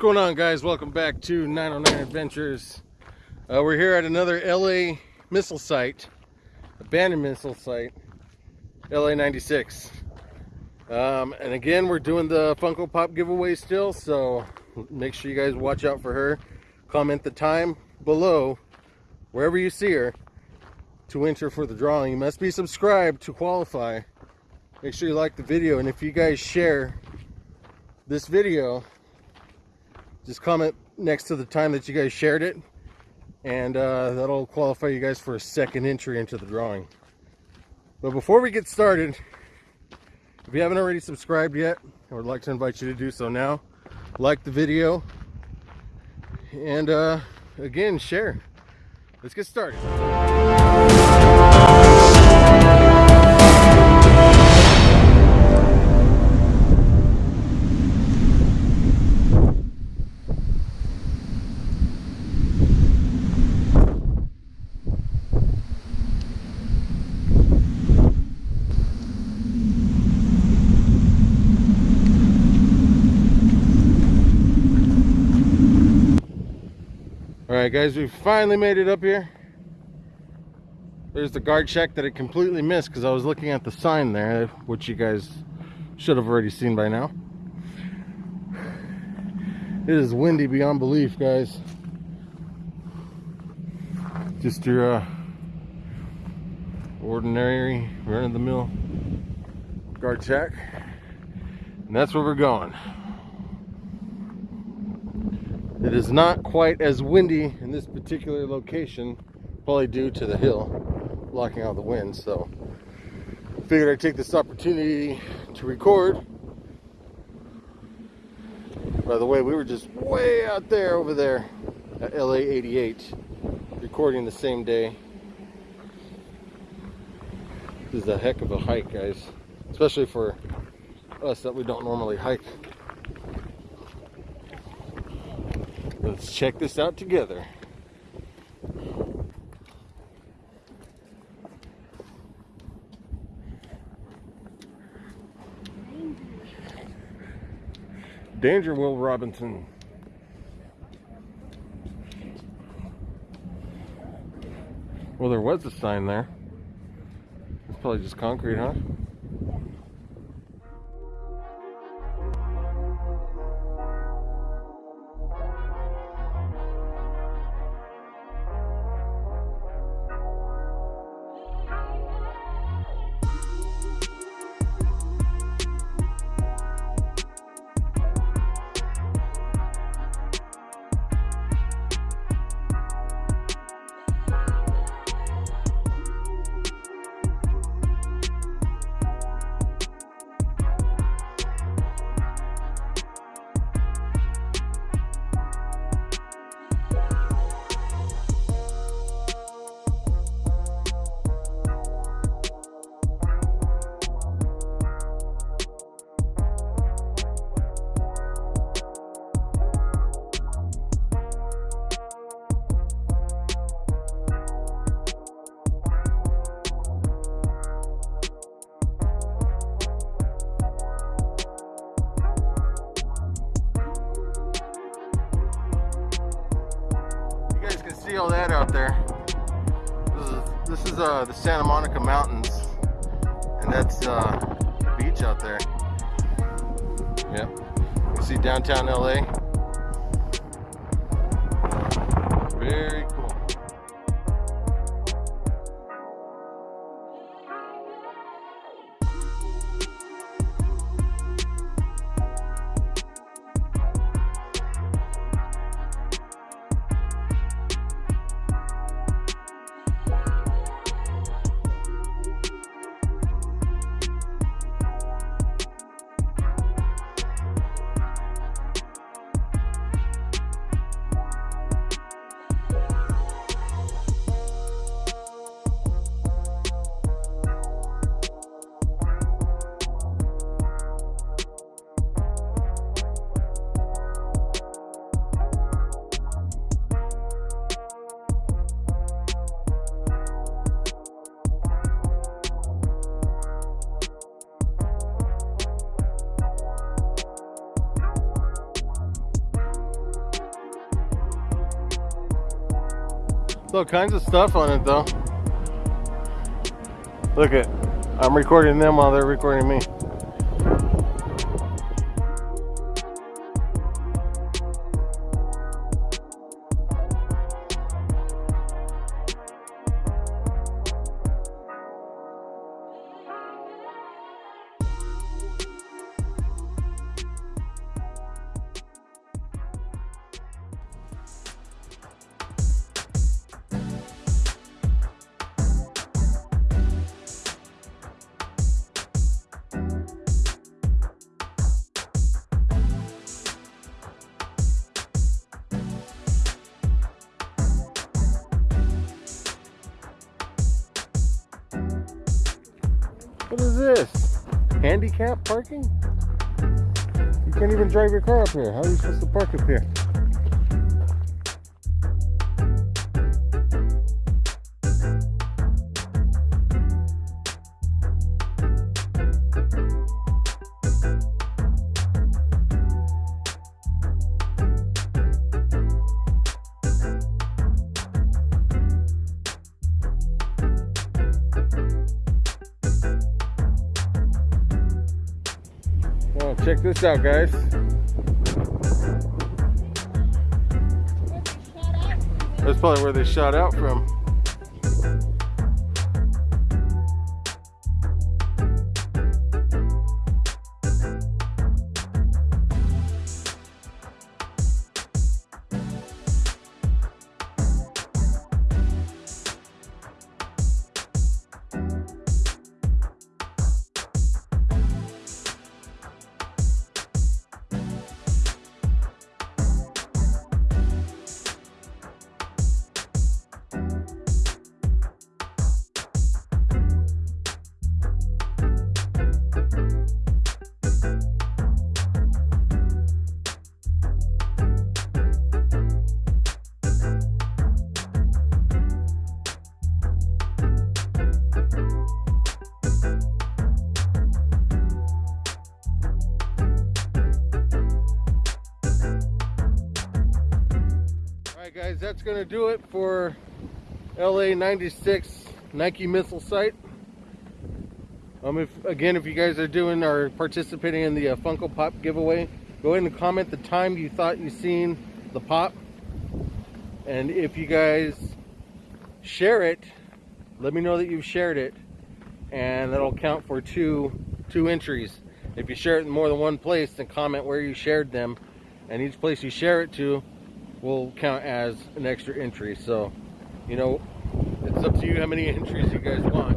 going on guys? Welcome back to 909 adventures. Uh, we're here at another la missile site abandoned missile site la 96 um, and again we're doing the funko pop giveaway still so make sure you guys watch out for her. Comment the time below wherever you see her to enter for the drawing. You must be subscribed to qualify. Make sure you like the video and if you guys share this video just comment next to the time that you guys shared it and uh, that'll qualify you guys for a second entry into the drawing. But before we get started if you haven't already subscribed yet I would like to invite you to do so now. Like the video and uh, again share. Let's get started right, guys, we finally made it up here. There's the guard shack that I completely missed because I was looking at the sign there, which you guys should have already seen by now. It is windy beyond belief, guys. Just your uh, ordinary, run-of-the-mill guard shack. And that's where we're going. It is not quite as windy in this particular location, probably due to the hill blocking out the wind. So, figured I'd take this opportunity to record. By the way, we were just way out there over there at LA 88, recording the same day. This is a heck of a hike, guys, especially for us that we don't normally hike. Let's check this out together. Danger, Will Robinson. Well, there was a sign there. It's probably just concrete, huh? See all that out there. This is, this is uh, the Santa Monica Mountains, and that's uh, the beach out there. Yep. You see downtown LA. Very cool. There's all kinds of stuff on it though. Look at, I'm recording them while they're recording me. What is this? Handicap parking? You can't even drive your car up here. How are you supposed to park up here? Check this out, guys. That's probably where they shot out from. Guys, that's going to do it for LA 96 Nike missile site. Um, if Again, if you guys are doing or participating in the uh, Funko Pop giveaway, go ahead and comment the time you thought you seen the pop. And if you guys share it, let me know that you've shared it. And that'll count for two, two entries. If you share it in more than one place, then comment where you shared them. And each place you share it to will count as an extra entry. So, you know, it's up to you how many entries you guys want.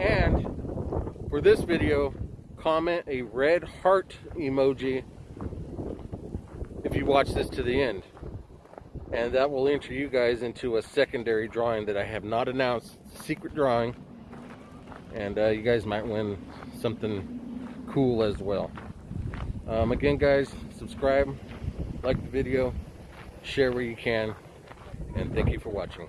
And for this video, comment a red heart emoji if you watch this to the end. And that will enter you guys into a secondary drawing that I have not announced. Secret drawing. And uh, you guys might win something cool as well. Um, again, guys, subscribe, like the video, share where you can, and thank you for watching.